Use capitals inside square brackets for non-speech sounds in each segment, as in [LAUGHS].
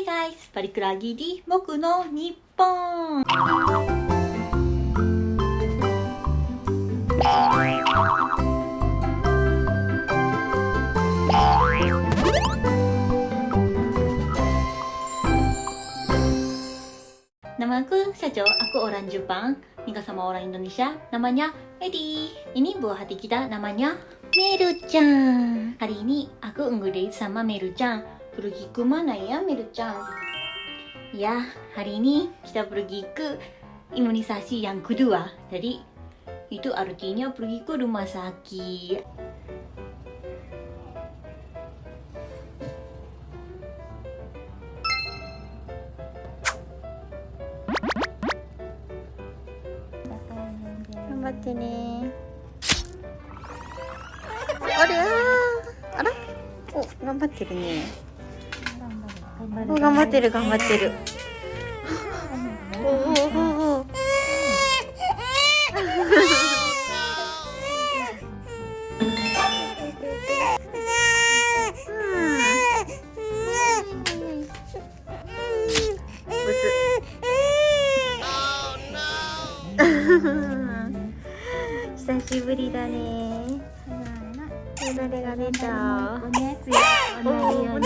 Hey guys! Balik lagi di Boku no Nippon! Nama aku Sajo, aku orang Jepang Nika sama orang Indonesia Namanya Eddie Ini buah hati kita namanya Meru-chan Hari ini aku ngedate sama Meru-chan Pergi ke mana ya Meru-chan? Ya, hari ini kita pergi ke imunisasi yang kedua Jadi itu artinya pergi ke rumah sakit Gambatte ne あれあらお、頑張ってるねお 頑張ってる頑張ってる。おおおお久しぶりだね。よだれが出た。お熱やらないよ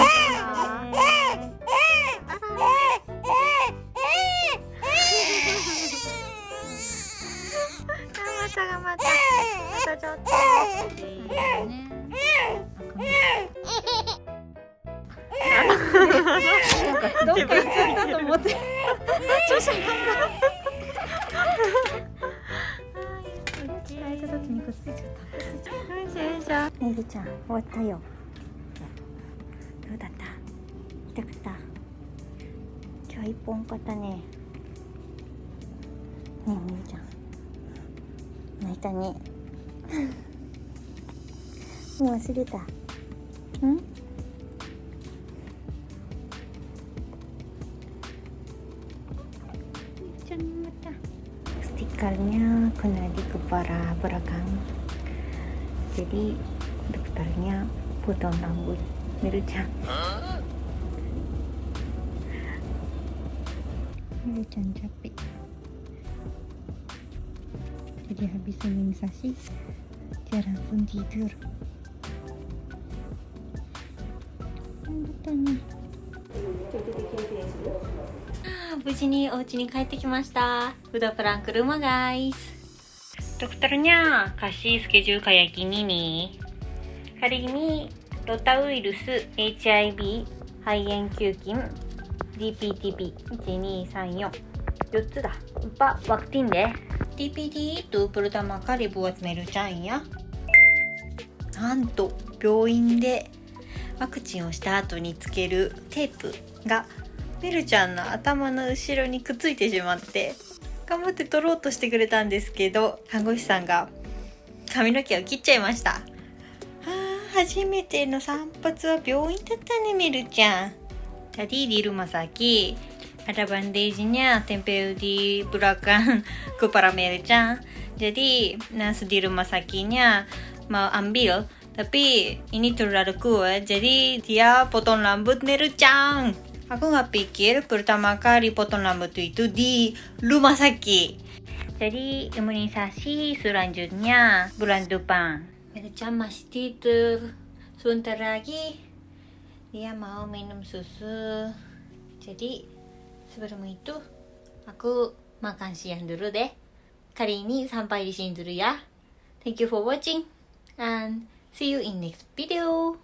ちょっと。どっか行っちゃったと思って会えた時にくっついちゃったよいしょよいしょ。ねぎちゃん、終わったよ。どうだった。痛かった。今日一本買ったね。ねえ、ねぎちゃん。泣いたね。もう忘れた。ん。stikernya kena di kepala belakang jadi dokternya potong rambut Miru-chan Miru-chan capek jadi habis imunisasi dia langsung tidur ini 無事にお家に帰ってきましたフードプランクルームガイスドクターニャーカシースケジュールカヤキニニカリミロタウイルス HIV 肺炎球菌 DPTP1234 4つだいっぱワクティンで Lupa vaksin deh DPT itu pertama kali buat Meru-chan ya. なんと病院でワクチンをした後につけるテープがメルちゃんの頭の後ろにくっついてしまって頑張って取ろうとしてくれたんですけど看護師さんが髪の毛を切っちゃいましたあ初めての散髪は病院だったねメルちゃん Tadi di rumah sakit ada bandage-nya tempel di belakang [LAUGHS] kepala Mel-chan. Jadi nurse di rumah sakitnya mau ambil tapi ini terlalu kuat jadi dia potong rambut Mel-chan. Aku nggak pikir pertama kali potong rambut itu di rumah sakit. Jadi imunisasi selanjutnya bulan depan. Mel-chan masih tidur. Sebentar lagi dia mau minum susu. Jadi sebelum itu aku makan siang dulu deh. Kali ini sampai di sini dulu ya. Thank you for watching and see you in next video.